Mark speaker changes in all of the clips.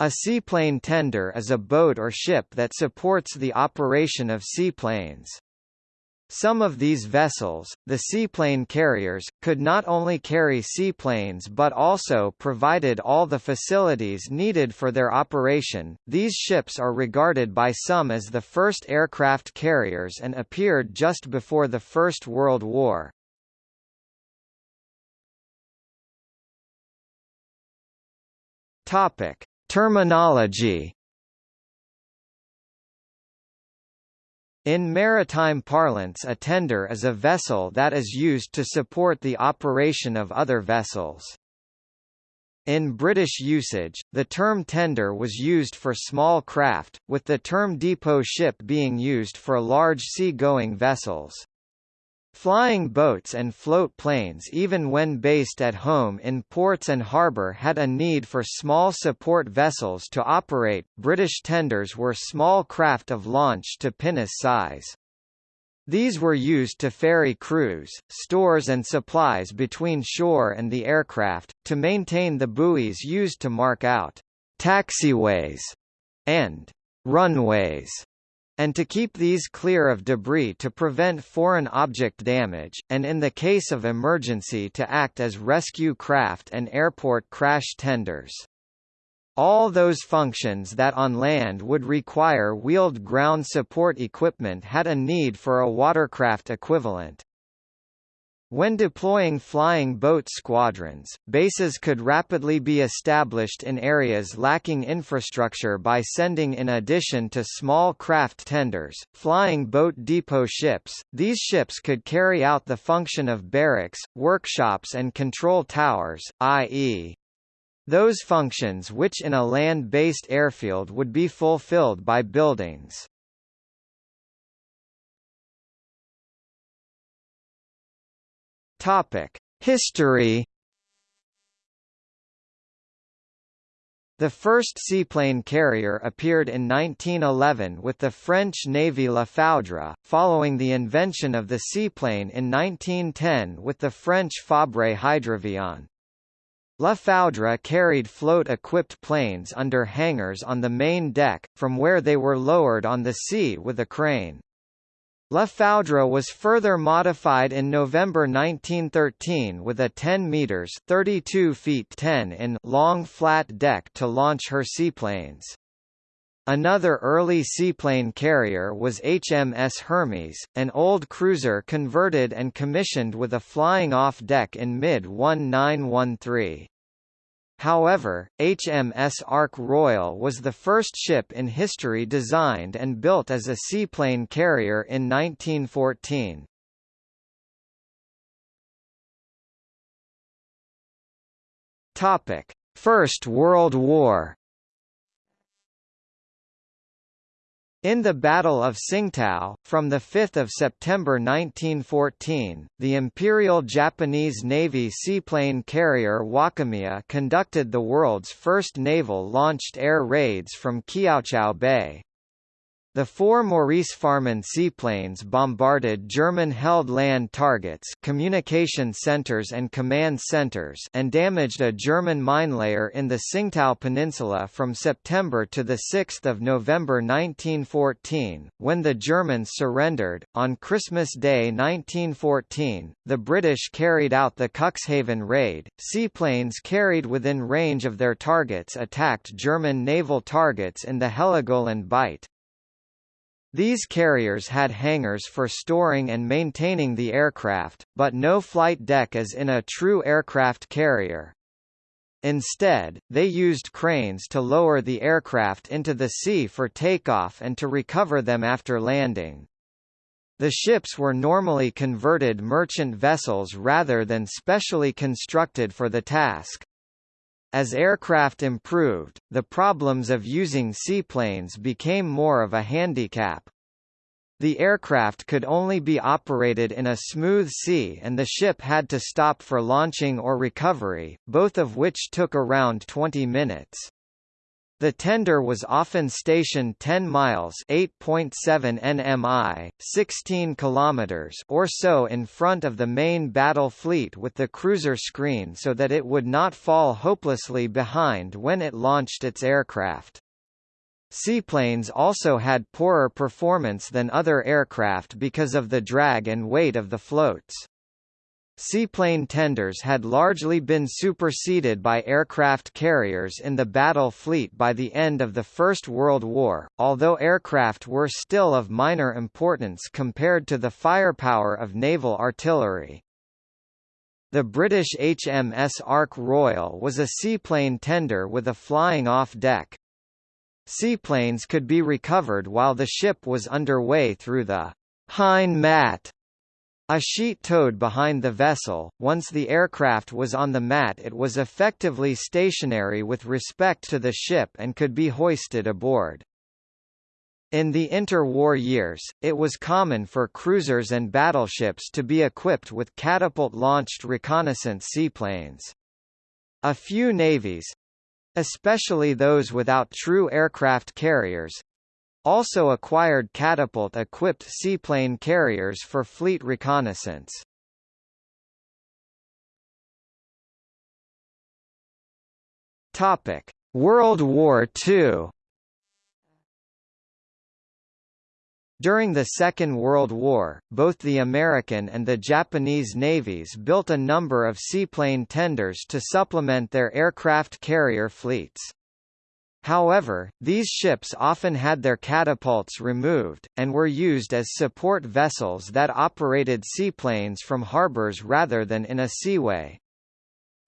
Speaker 1: A seaplane tender is a boat or ship that supports the operation of seaplanes. Some of these vessels, the seaplane carriers, could not only carry seaplanes but also provided all the facilities needed for their operation. These ships are regarded by some as the first aircraft carriers and appeared just before the First World War. Topic: Terminology In maritime parlance a tender is a vessel that is used to support the operation of other vessels. In British usage, the term tender was used for small craft, with the term depot ship being used for large sea-going vessels. Flying boats and float planes even when based at home in ports and harbour had a need for small support vessels to operate. British tenders were small craft of launch to pinnace size. These were used to ferry crews, stores and supplies between shore and the aircraft, to maintain the buoys used to mark out taxiways and runways and to keep these clear of debris to prevent foreign object damage, and in the case of emergency to act as rescue craft and airport crash tenders. All those functions that on land would require wheeled ground support equipment had a need for a watercraft equivalent. When deploying flying boat squadrons, bases could rapidly be established in areas lacking infrastructure by sending in addition to small craft tenders, flying boat depot ships. These ships could carry out the function of barracks, workshops and control towers, i.e. those functions which in a land-based airfield would be fulfilled by buildings. Topic: History. The first seaplane carrier appeared in 1911 with the French Navy La Foudre, following the invention of the seaplane in 1910 with the French Fabre Hydravion. La Foudre carried float-equipped planes under hangars on the main deck, from where they were lowered on the sea with a crane. La Foudre was further modified in November 1913 with a 10 meters (32 feet 10 in) long flat deck to launch her seaplanes. Another early seaplane carrier was HMS Hermes, an old cruiser converted and commissioned with a flying-off deck in mid-1913. However, HMS Ark Royal was the first ship in history designed and built as a seaplane carrier in 1914. Topic: First World War In the Battle of Tsingtao, from 5 September 1914, the Imperial Japanese Navy seaplane carrier Wakamiya conducted the world's first naval-launched air raids from Kiaochow Bay. The four Maurice Farman seaplanes bombarded German-held land targets communication centers and command centers and damaged a German minelayer in the Tsingtao Peninsula from September to 6 November 1914, when the Germans surrendered. On Christmas Day 1914, the British carried out the Cuxhaven raid. Seaplanes carried within range of their targets attacked German naval targets in the Heligoland Bight. These carriers had hangars for storing and maintaining the aircraft, but no flight deck as in a true aircraft carrier. Instead, they used cranes to lower the aircraft into the sea for takeoff and to recover them after landing. The ships were normally converted merchant vessels rather than specially constructed for the task. As aircraft improved, the problems of using seaplanes became more of a handicap. The aircraft could only be operated in a smooth sea and the ship had to stop for launching or recovery, both of which took around 20 minutes. The tender was often stationed 10 miles (8.7 nmi, 16 kilometers) or so in front of the main battle fleet with the cruiser screen so that it would not fall hopelessly behind when it launched its aircraft. Seaplanes also had poorer performance than other aircraft because of the drag and weight of the floats. Seaplane tenders had largely been superseded by aircraft carriers in the battle fleet by the end of the First World War, although aircraft were still of minor importance compared to the firepower of naval artillery. The British HMS Ark Royal was a seaplane tender with a flying-off deck. Seaplanes could be recovered while the ship was underway through the Hine mat a sheet towed behind the vessel, once the aircraft was on the mat it was effectively stationary with respect to the ship and could be hoisted aboard. In the interwar years, it was common for cruisers and battleships to be equipped with catapult-launched reconnaissance seaplanes. A few navies—especially those without true aircraft carriers, also acquired catapult-equipped seaplane carriers for fleet reconnaissance. Topic: World War II. During the Second World War, both the American and the Japanese navies built a number of seaplane tenders to supplement their aircraft carrier fleets. However, these ships often had their catapults removed, and were used as support vessels that operated seaplanes from harbors rather than in a seaway.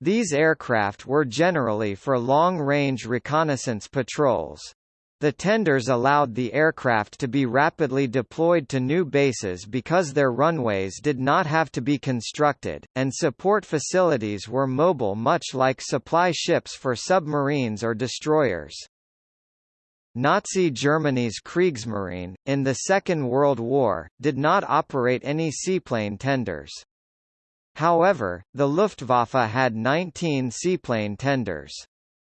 Speaker 1: These aircraft were generally for long-range reconnaissance patrols. The tenders allowed the aircraft to be rapidly deployed to new bases because their runways did not have to be constructed, and support facilities were mobile much like supply ships for submarines or destroyers. Nazi Germany's Kriegsmarine, in the Second World War, did not operate any seaplane tenders. However, the Luftwaffe had 19 seaplane tenders.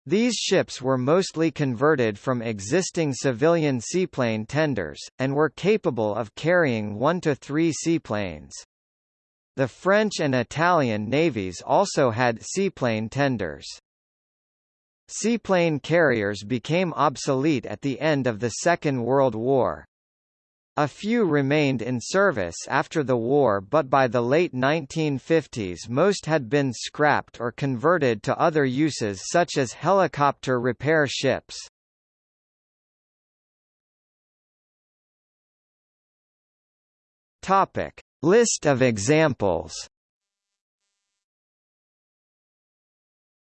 Speaker 1: These ships were mostly converted from existing civilian seaplane tenders, and were capable of carrying one to three seaplanes. The French and Italian navies also had seaplane tenders. Seaplane carriers became obsolete at the end of the Second World War. A few remained in service after the war but by the late 1950s most had been scrapped or converted to other uses such as helicopter repair ships. Topic: List of examples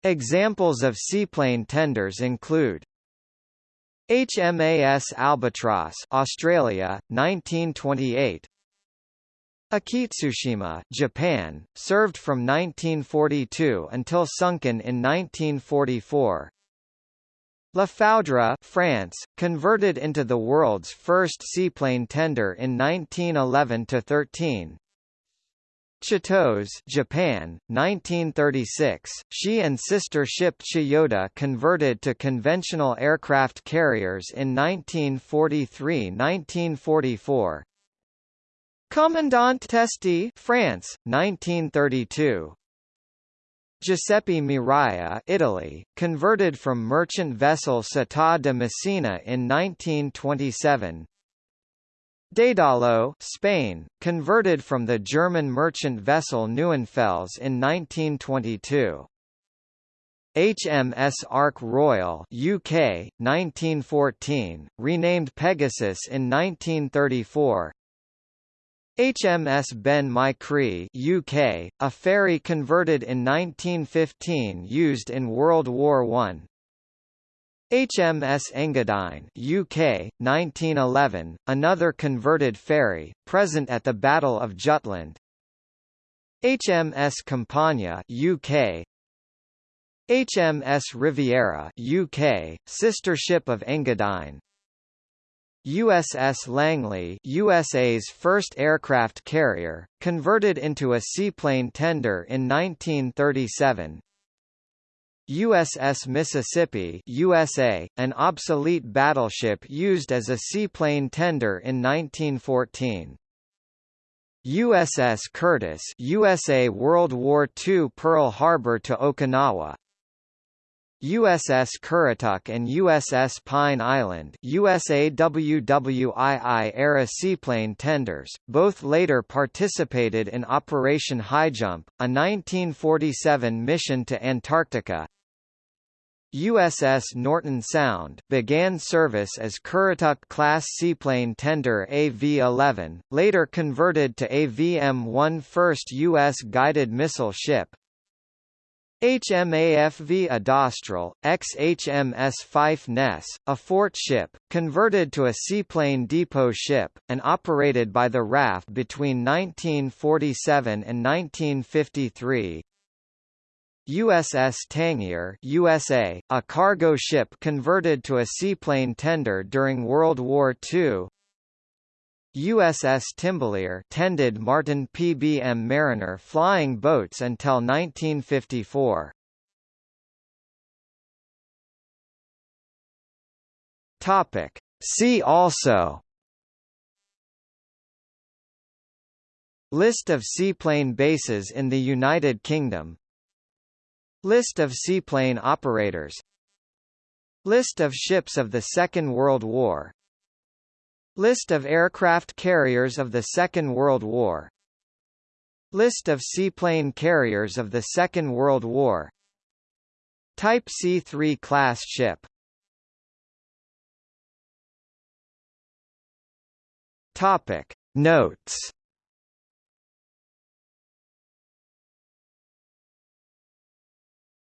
Speaker 1: Examples of seaplane tenders include HMAS Albatross Australia 1928 Akitsushima Japan served from 1942 until sunken in 1944 La Foudre France converted into the world's first seaplane tender in 1911 to 13 Chitose Japan, 1936, she and sister ship Chiyoda converted to conventional aircraft carriers in 1943–1944. Commandant Teste France, 1932. Giuseppe Miraglia Italy, converted from merchant vessel Città de Messina in 1927 Dédalo Spain, converted from the German merchant vessel Neuenfels in 1922. HMS Ark Royal UK 1914 renamed Pegasus in 1934 HMS Ben my Chree UK a ferry converted in 1915 used in World War 1 HMS Engadine UK, 1911, another converted ferry, present at the Battle of Jutland. HMS Campania UK, HMS Riviera UK, sister ship of Engadine. USS Langley USA's first aircraft carrier, converted into a seaplane tender in 1937 USS Mississippi USA, an obsolete battleship used as a seaplane tender in 1914. USS Curtiss USA World War II Pearl Harbor to Okinawa USS Currituck and USS Pine Island USAWWII-era seaplane tenders, both later participated in Operation Highjump, a 1947 mission to Antarctica. USS Norton Sound began service as Currituck-class seaplane tender AV-11, later converted to AVM-1 first U.S. guided missile ship, HMAFV Adastral, ex-HMS Fife Ness, a fort ship, converted to a seaplane depot ship, and operated by the RAF between 1947 and 1953. USS Tangier USA, a cargo ship converted to a seaplane tender during World War II, USS Timbalier tended Martin PBM Mariner flying boats until 1954. Topic. See also List of seaplane bases in the United Kingdom List of seaplane operators. List of ships of the Second World War. List of aircraft carriers of the Second World War. List of seaplane carriers of the Second World War. Type C-3 class ship. Topic. Notes